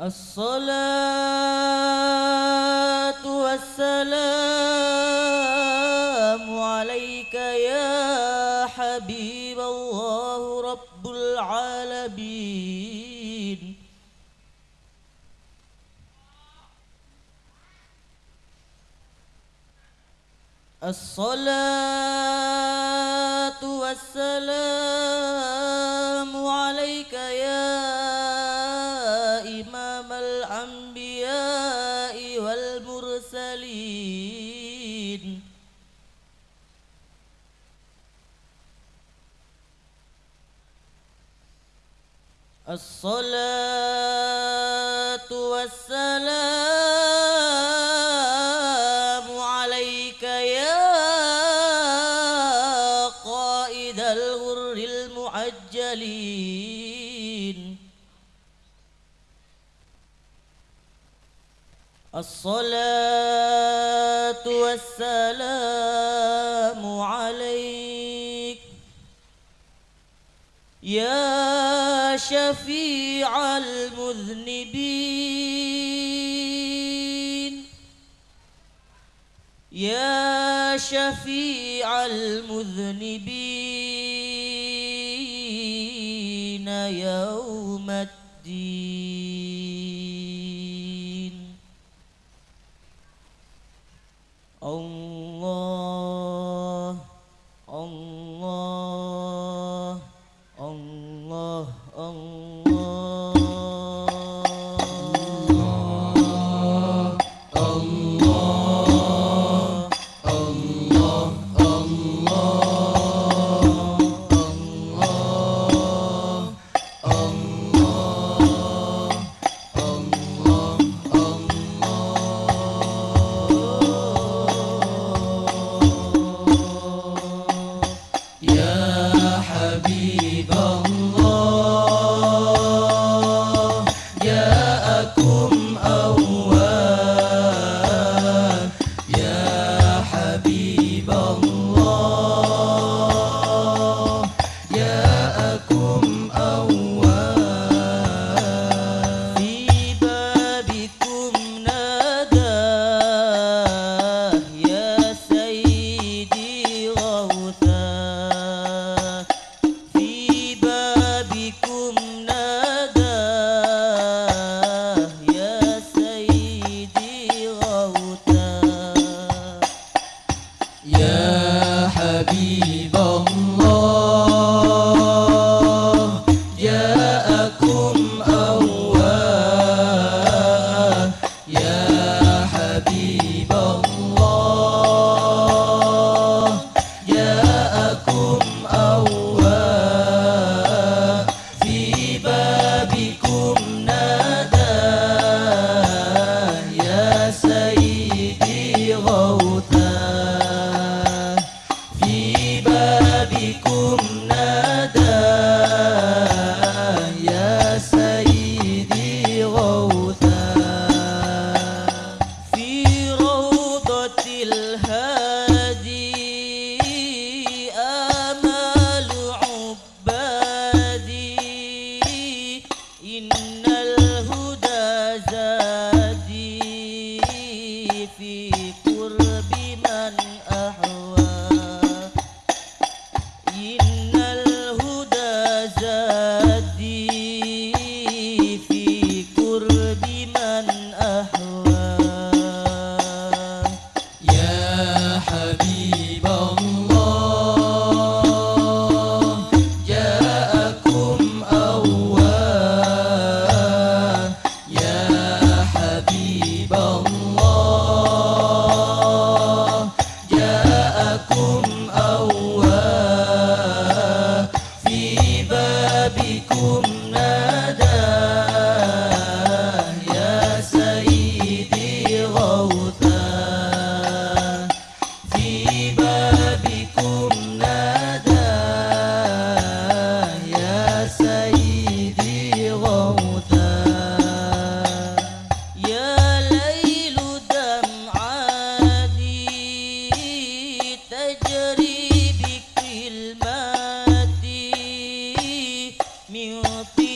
الصلاة والسلام عليك يا حبيب الله رب العالمين. الصلاة والسلام عليك يا الصلاة والسلام عليك يا قائد الغر المعجلين. الصلاة والسلام عليك يا شفيع المذنبين. يا شفيع المذنبين يوم الدين. الله الله. Raja. 牛皮。